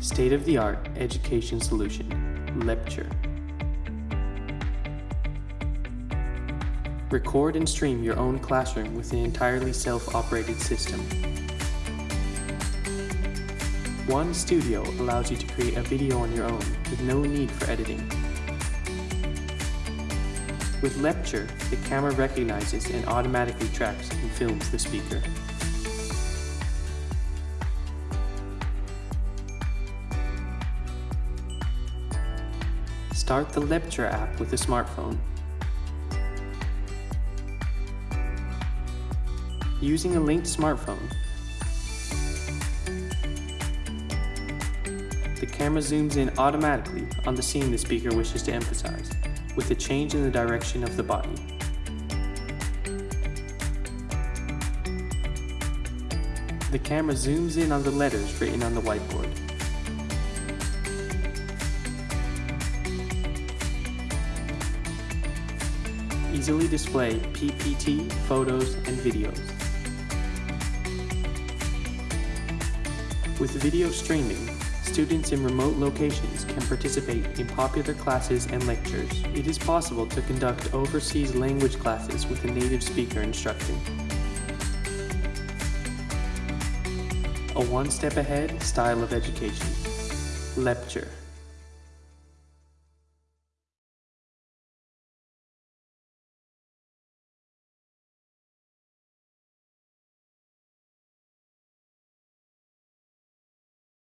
State-of-the-art education solution, Lepture. Record and stream your own classroom with an entirely self-operated system. One Studio allows you to create a video on your own with no need for editing. With Lepture, the camera recognizes and automatically tracks and films the speaker. Start the Lepture app with a smartphone. Using a linked smartphone, the camera zooms in automatically on the scene the speaker wishes to emphasize, with a change in the direction of the body. The camera zooms in on the letters written on the whiteboard. Easily display PPT, photos, and videos. With video streaming, students in remote locations can participate in popular classes and lectures. It is possible to conduct overseas language classes with a native speaker instructing. A one step ahead style of education. Lepture.